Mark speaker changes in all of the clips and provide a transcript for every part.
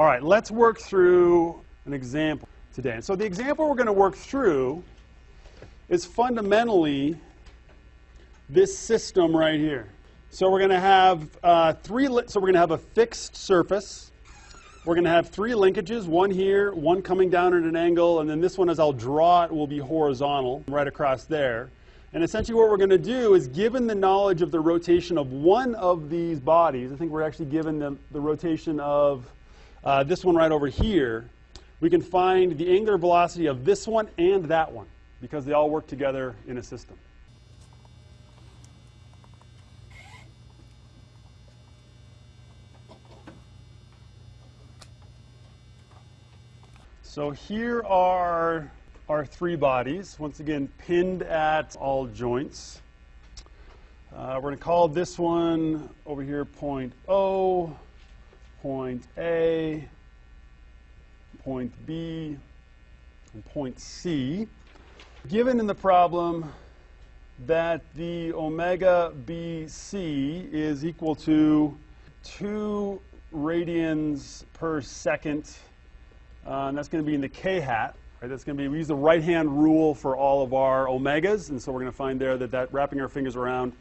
Speaker 1: All right, let's work through an example today. And so the example we're going to work through is fundamentally this system right here. So we're going to have uh, three, so we're going to have a fixed surface. We're going to have three linkages, one here, one coming down at an angle, and then this one, as I'll draw it, will be horizontal right across there. And essentially what we're going to do is, given the knowledge of the rotation of one of these bodies, I think we're actually given the, the rotation of uh, this one right over here, we can find the angular velocity of this one and that one because they all work together in a system. So here are our three bodies, once again pinned at all joints. Uh, we're going to call this one over here point O, point A, point B, and point C. Given in the problem that the omega BC is equal to 2 radians per second, uh, and that's going to be in the k hat, Right, that's going to be, we use the right-hand rule for all of our omegas, and so we're going to find there that, that wrapping our fingers around,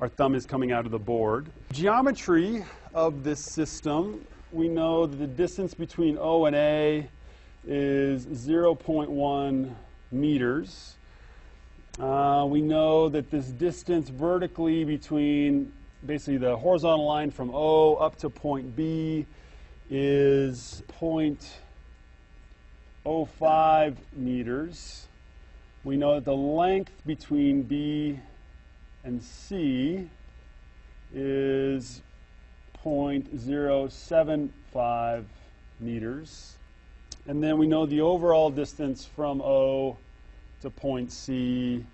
Speaker 1: our thumb is coming out of the board. Geometry of this system, we know that the distance between O and A is 0.1 meters. Uh, we know that this distance vertically between basically the horizontal line from O up to point B is point 0.05 meters. We know that the length between B and C is 0.075 meters. And then we know the overall distance from O to point C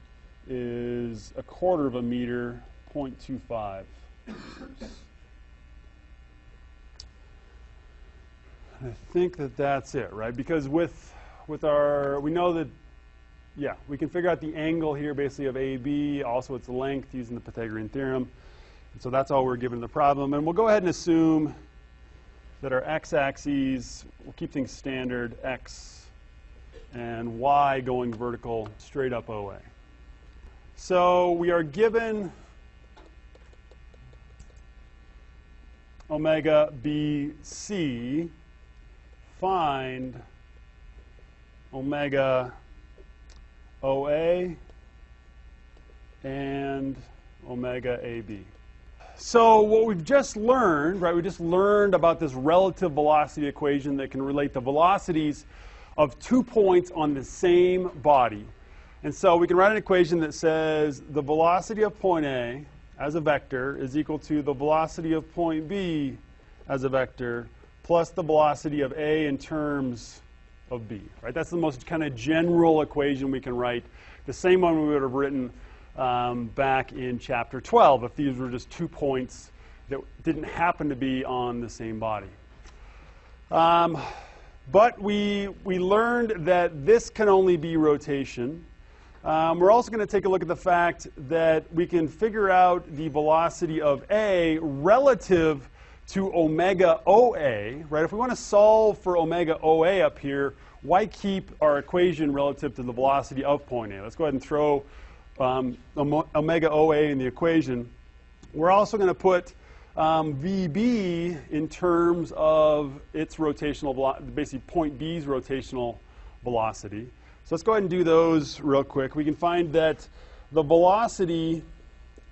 Speaker 1: is a quarter of a meter, 0.25 meters. I think that that's it, right? Because with, with our, we know that, yeah, we can figure out the angle here basically of AB, also its length using the Pythagorean theorem. And so that's all we're given in the problem. And we'll go ahead and assume that our x-axes, we'll keep things standard, x and y going vertical straight up OA. So we are given omega BC find omega OA and omega AB. So what we've just learned, right, we just learned about this relative velocity equation that can relate the velocities of two points on the same body. And so we can write an equation that says the velocity of point A as a vector is equal to the velocity of point B as a vector plus the velocity of A in terms of B. Right? That's the most kind of general equation we can write. The same one we would have written um, back in chapter 12 if these were just two points that didn't happen to be on the same body. Um, but we, we learned that this can only be rotation. Um, we're also going to take a look at the fact that we can figure out the velocity of A relative to omega OA, right? If we want to solve for omega OA up here, why keep our equation relative to the velocity of point A? Let's go ahead and throw um, omega OA in the equation. We're also going to put um, VB in terms of its rotational basically point B's rotational velocity. So let's go ahead and do those real quick. We can find that the velocity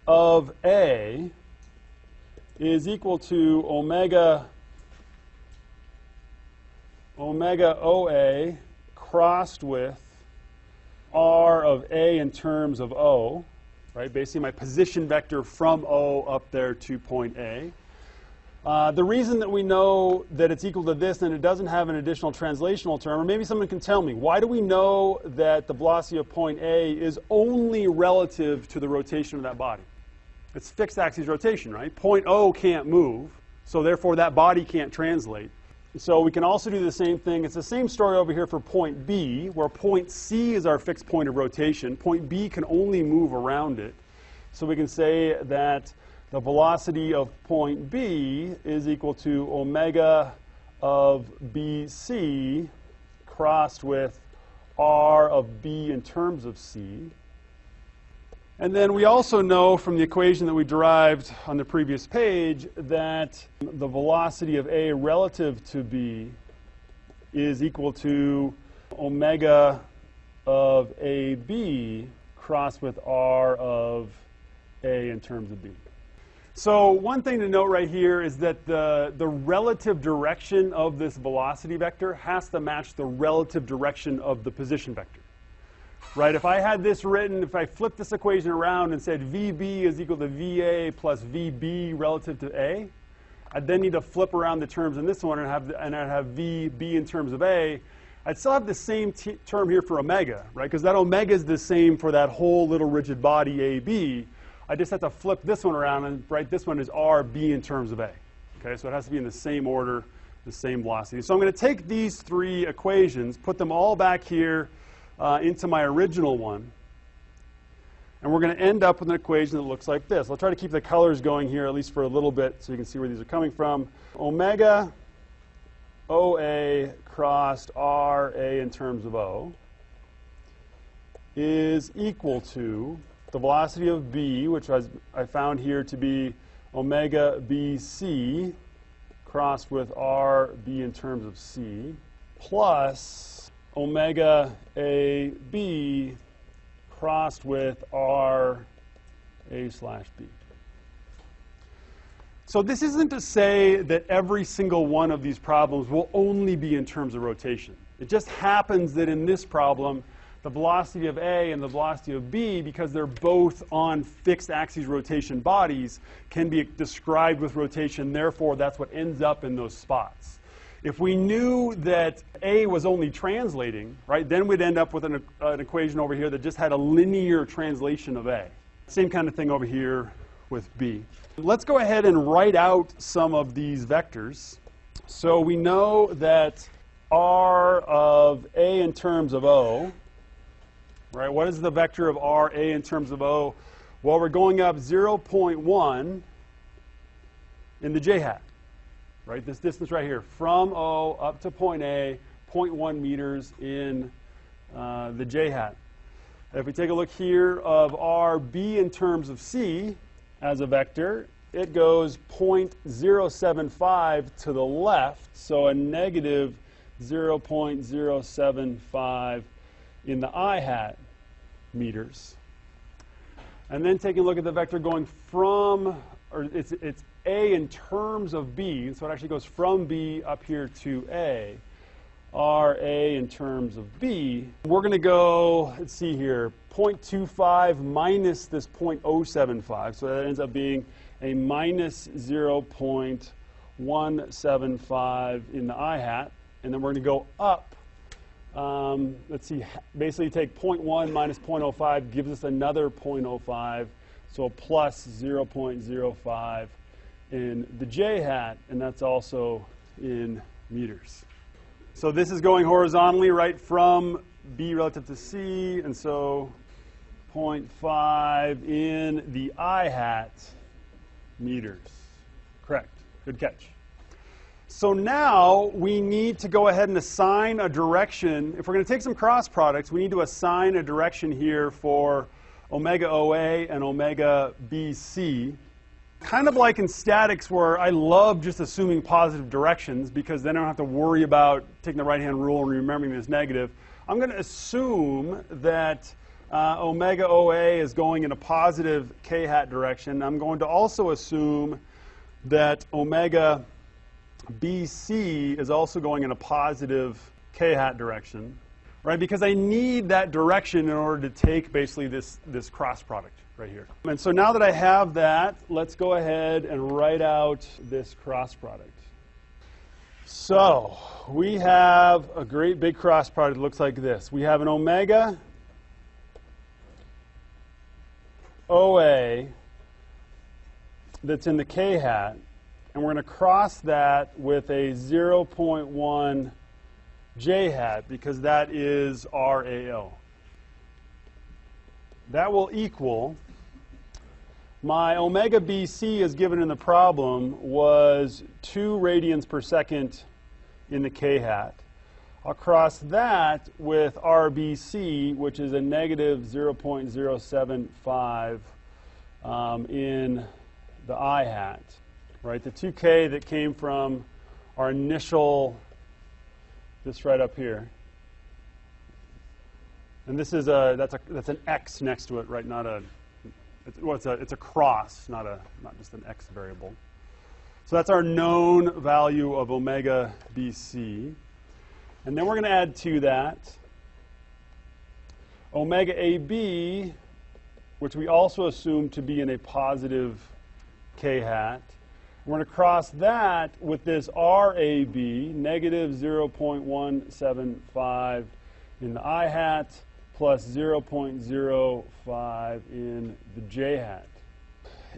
Speaker 1: of A is equal to omega omega OA crossed with R of A in terms of O, right? Basically my position vector from O up there to point A. Uh, the reason that we know that it's equal to this and it doesn't have an additional translational term, or maybe someone can tell me, why do we know that the velocity of point A is only relative to the rotation of that body? It's fixed axis rotation, right? Point O can't move, so therefore that body can't translate. So we can also do the same thing. It's the same story over here for point B, where point C is our fixed point of rotation. Point B can only move around it. So we can say that the velocity of point B is equal to omega of BC crossed with R of B in terms of C. And then we also know from the equation that we derived on the previous page that the velocity of A relative to B is equal to omega of AB crossed with R of A in terms of B. So one thing to note right here is that the, the relative direction of this velocity vector has to match the relative direction of the position vector right? If I had this written, if I flipped this equation around and said VB is equal to VA plus VB relative to A, I'd then need to flip around the terms in this one and, have, and I'd have VB in terms of A. I'd still have the same term here for omega, right? Because that omega is the same for that whole little rigid body AB. I just have to flip this one around and write this one as RB in terms of A. Okay, so it has to be in the same order, the same velocity. So I'm going to take these three equations, put them all back here, uh, into my original one. And we're going to end up with an equation that looks like this. I'll try to keep the colors going here at least for a little bit so you can see where these are coming from. Omega OA crossed RA in terms of O is equal to the velocity of B, which I, I found here to be omega BC crossed with RB in terms of C, plus omega AB crossed with R A slash B. So this isn't to say that every single one of these problems will only be in terms of rotation. It just happens that in this problem, the velocity of A and the velocity of B, because they're both on fixed axis rotation bodies, can be described with rotation. Therefore, that's what ends up in those spots. If we knew that A was only translating, right, then we'd end up with an, an equation over here that just had a linear translation of A. Same kind of thing over here with B. Let's go ahead and write out some of these vectors. So we know that R of A in terms of O, right, what is the vector of R, A in terms of O? Well, we're going up 0.1 in the j hat right? This distance right here, from O up to point A, 0.1 meters in uh, the j hat. If we take a look here of RB in terms of C as a vector, it goes 0.075 to the left, so a negative 0.075 in the i hat meters. And then taking a look at the vector going from, or it's, it's a in terms of B, so it actually goes from B up here to A, RA in terms of B. We're going to go, let's see here, 0.25 minus this 0.075, so that ends up being a minus 0.175 in the i hat, and then we're going to go up. Um, let's see, basically take 0.1 minus 0.05 gives us another 0.05, so plus 0.05 in the j hat, and that's also in meters. So this is going horizontally right from B relative to C, and so 0.5 in the i hat meters. Correct. Good catch. So now we need to go ahead and assign a direction. If we're going to take some cross products, we need to assign a direction here for omega OA and omega BC. Kind of like in statics where I love just assuming positive directions because then I don't have to worry about taking the right-hand rule and remembering this negative. I'm going to assume that uh, omega OA is going in a positive k-hat direction. I'm going to also assume that omega BC is also going in a positive k-hat direction, right? Because I need that direction in order to take basically this, this cross product right here. And so now that I have that, let's go ahead and write out this cross product. So we have a great big cross product that looks like this. We have an omega OA that's in the k hat, and we're going to cross that with a 0.1 j hat because that is RAO. That will equal my omega BC as given in the problem was 2 radians per second in the k hat. I'll cross that with RBC, which is a negative 0.075 um, in the i hat, right? The 2k that came from our initial, this right up here. And this is a, that's, a, that's an x next to it, right? Not a, it's, well, it's a, it's a cross, not, a, not just an x variable. So that's our known value of omega BC. And then we're going to add to that omega AB, which we also assume to be in a positive k hat. We're going to cross that with this RAB, negative 0.175 in the i hat, plus 0.05 in the j hat.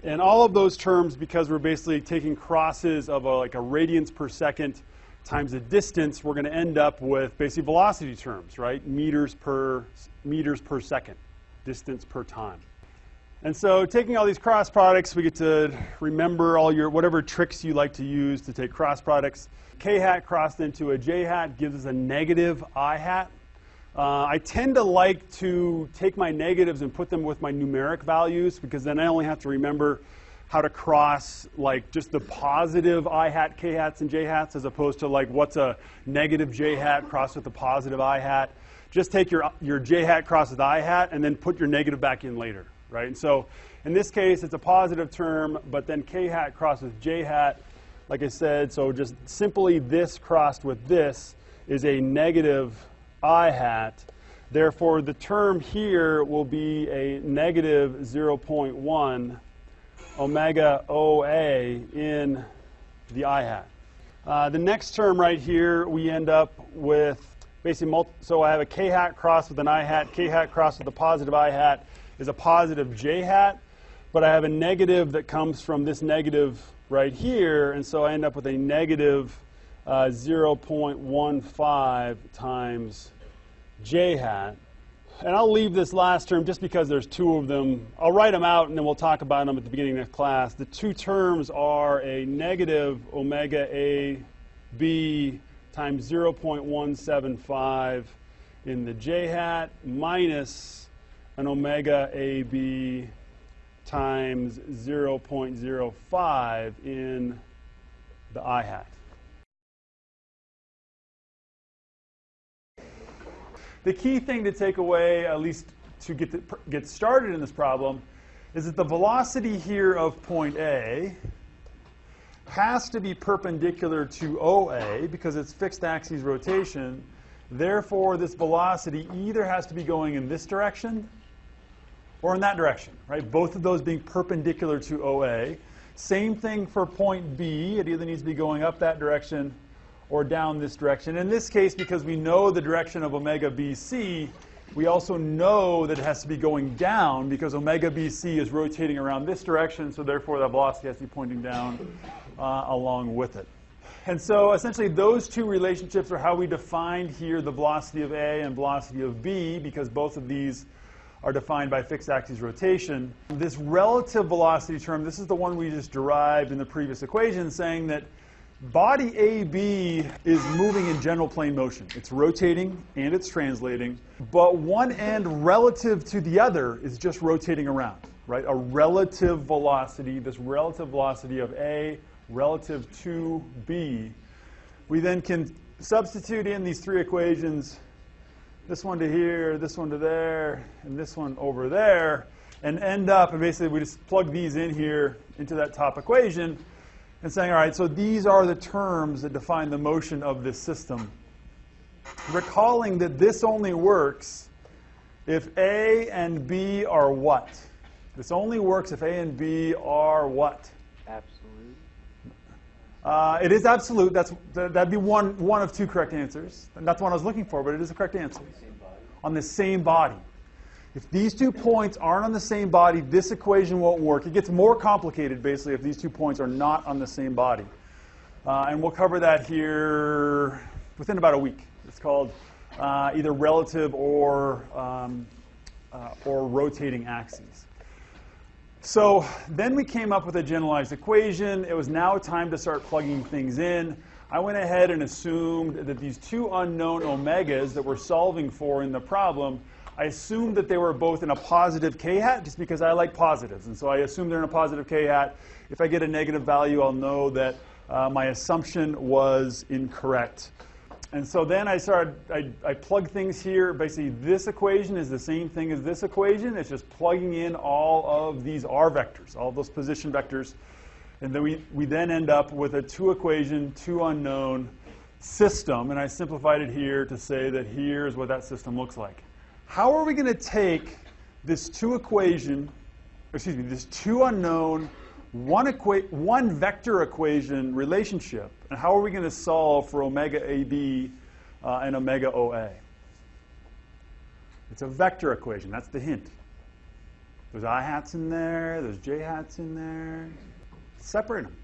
Speaker 1: And all of those terms, because we're basically taking crosses of a, like a radians per second times the distance, we're going to end up with basically velocity terms, right? Meters per, meters per second, distance per time. And so taking all these cross products, we get to remember all your, whatever tricks you like to use to take cross products. K hat crossed into a J hat gives us a negative I hat. Uh, I tend to like to take my negatives and put them with my numeric values because then I only have to remember how to cross like just the positive i hat, k hats, and j hats as opposed to like what's a negative j hat crossed with a positive i hat. Just take your, your j hat cross with i hat and then put your negative back in later right? And so in this case, it's a positive term, but then k hat crossed with j hat, like I said, so just simply this crossed with this is a negative i hat. Therefore, the term here will be a negative 0.1 omega OA in the i hat. Uh, the next term right here, we end up with basically, so I have a k hat crossed with an i hat, k hat crossed with a positive i hat, is a positive j hat, but I have a negative that comes from this negative right here, and so I end up with a negative, uh, 0.15 times j hat. And I'll leave this last term just because there's two of them. I'll write them out and then we'll talk about them at the beginning of class. The two terms are a negative omega a b times 0.175 in the j hat minus an omega AB times 0.05 in the i hat. The key thing to take away, at least to get, to get started in this problem, is that the velocity here of point A has to be perpendicular to OA because it's fixed axis rotation. Therefore, this velocity either has to be going in this direction or in that direction, right? Both of those being perpendicular to OA. Same thing for point B. It either needs to be going up that direction or down this direction. In this case, because we know the direction of omega BC, we also know that it has to be going down because omega BC is rotating around this direction, so therefore that velocity has to be pointing down uh, along with it. And so essentially those two relationships are how we defined here the velocity of A and velocity of B because both of these are defined by fixed axis rotation. This relative velocity term, this is the one we just derived in the previous equation, saying that body AB is moving in general plane motion. It's rotating and it's translating, but one end relative to the other is just rotating around, right? A relative velocity, this relative velocity of A relative to B. We then can substitute in these three equations this one to here, this one to there, and this one over there, and end up, and basically we just plug these in here into that top equation and saying, all right, so these are the terms that define the motion of this system. Recalling that this only works if A and B are what? This only works if A and B are what? Uh, it is absolute. That's, that'd be one, one of two correct answers. And that's one I was looking for, but it is a correct answer. On the same body. If these two points aren't on the same body, this equation won't work. It gets more complicated, basically, if these two points are not on the same body. Uh, and we'll cover that here within about a week. It's called uh, either relative or, um, uh, or rotating axes. So then we came up with a generalized equation. It was now time to start plugging things in. I went ahead and assumed that these two unknown omegas that we're solving for in the problem, I assumed that they were both in a positive k-hat just because I like positives. And so I assume they're in a positive k-hat. If I get a negative value, I'll know that uh, my assumption was incorrect. And so then I started, I, I plug things here. Basically, this equation is the same thing as this equation. It's just plugging in all of these r vectors, all those position vectors. And then we, we then end up with a two equation, two unknown system. And I simplified it here to say that here's what that system looks like. How are we going to take this two equation, excuse me, this two unknown, one, equa- one vector equation relationship, and how are we going to solve for omega AB uh, and omega OA? It's a vector equation. That's the hint. There's i hats in there, there's j hats in there separate them,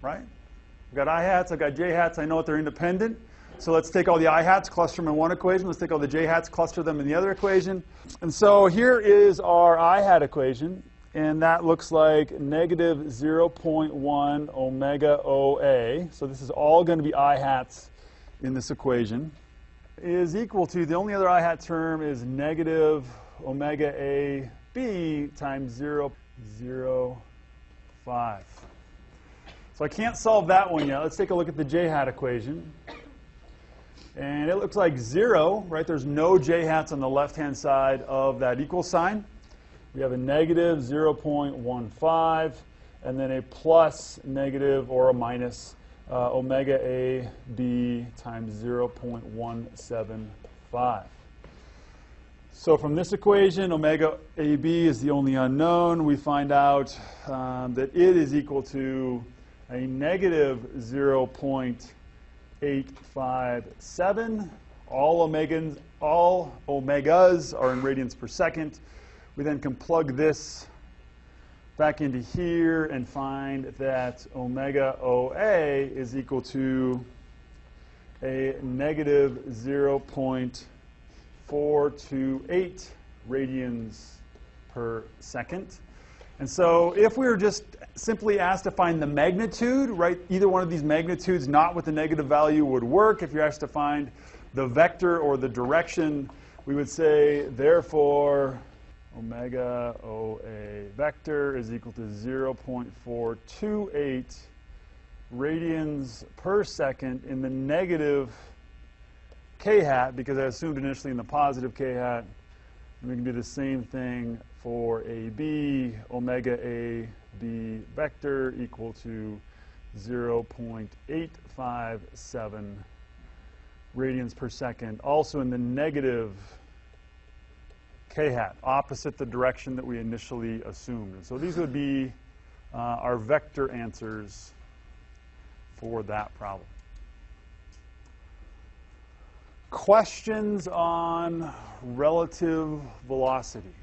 Speaker 1: right? I've got i hats, I've got j hats, I know that they're independent. So let's take all the i hats, cluster them in one equation. Let's take all the j hats, cluster them in the other equation. And so here is our i hat equation, and that looks like negative 0.1 omega OA. So this is all going to be i hats in this equation. Is equal to, the only other i hat term is negative omega AB times 0, 0, 5. So I can't solve that one yet. Let's take a look at the j-hat equation. And it looks like 0, right? There's no j-hats on the left-hand side of that equal sign. We have a negative 0.15 and then a plus negative or a minus uh, omega A B times 0.175. So from this equation, omega AB is the only unknown. We find out um, that it is equal to a negative 0.857. All omegas, all omegas are in radians per second. We then can plug this back into here and find that omega OA is equal to a negative 0.428 radians per second. And so if we were just simply asked to find the magnitude, right, either one of these magnitudes not with the negative value would work. If you're asked to find the vector or the direction, we would say, therefore, omega OA vector is equal to 0.428 radians per second in the negative k hat, because I assumed initially in the positive k hat. And we can do the same thing for AB, omega A B vector equal to 0.857 radians per second. Also in the negative k hat, opposite the direction that we initially assumed. And so these would be uh, our vector answers for that problem. Questions on relative velocity,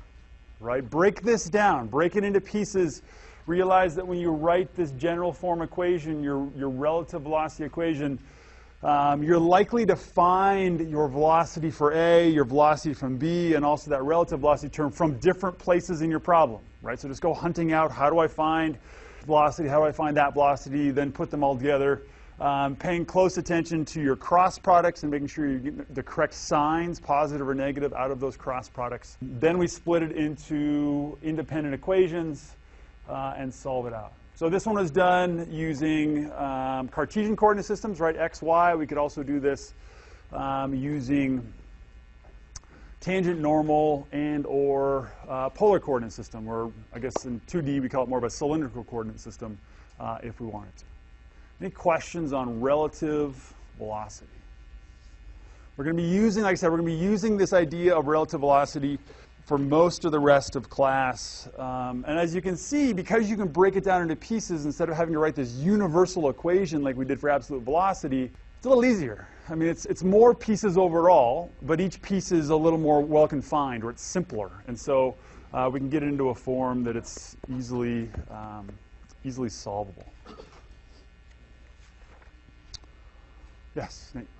Speaker 1: right? Break this down, break it into pieces. Realize that when you write this general form equation, your, your relative velocity equation, um, you're likely to find your velocity for A, your velocity from B, and also that relative velocity term from different places in your problem, right? So just go hunting out, how do I find velocity, how do I find that velocity, then put them all together. Um, paying close attention to your cross products and making sure you get the correct signs, positive or negative, out of those cross products. Then we split it into independent equations uh, and solve it out. So this one was done using um, Cartesian coordinate systems, right? X, Y. We could also do this um, using tangent normal and or uh, polar coordinate system, or I guess in 2D we call it more of a cylindrical coordinate system uh, if we wanted to. Any questions on relative velocity? We're going to be using, like I said, we're going to be using this idea of relative velocity for most of the rest of class. Um, and as you can see, because you can break it down into pieces instead of having to write this universal equation like we did for absolute velocity, it's a little easier. I mean, it's, it's more pieces overall, but each piece is a little more well confined or it's simpler. And so uh, we can get it into a form that it's easily, um, easily solvable. Yes, Nate.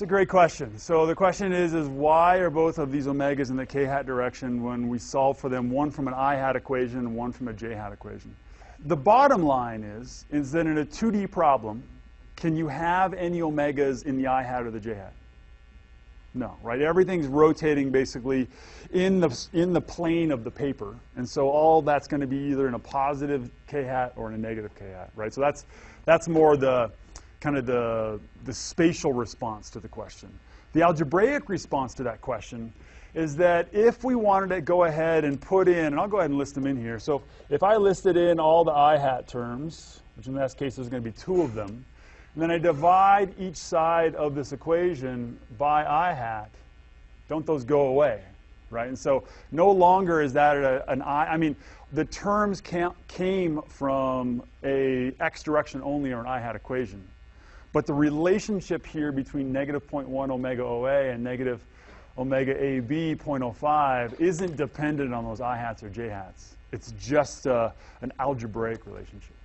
Speaker 1: It's a great question. So the question is, is why are both of these omegas in the k-hat direction when we solve for them, one from an i-hat equation and one from a j-hat equation? The bottom line is, is that in a 2D problem, can you have any omegas in the i hat or the j hat? No, right? Everything's rotating basically in the, in the plane of the paper. And so all that's going to be either in a positive k hat or in a negative k hat, right? So that's, that's more the kind of the, the spatial response to the question. The algebraic response to that question is that if we wanted to go ahead and put in, and I'll go ahead and list them in here. So if I listed in all the i hat terms, which in this case is going to be two of them, and then I divide each side of this equation by i hat, don't those go away, right? And so no longer is that a, an i, I mean, the terms came from a x direction only or an i hat equation. But the relationship here between negative 0.1 omega OA and negative omega AB 0.05 isn't dependent on those i hats or j hats. It's just uh, an algebraic relationship.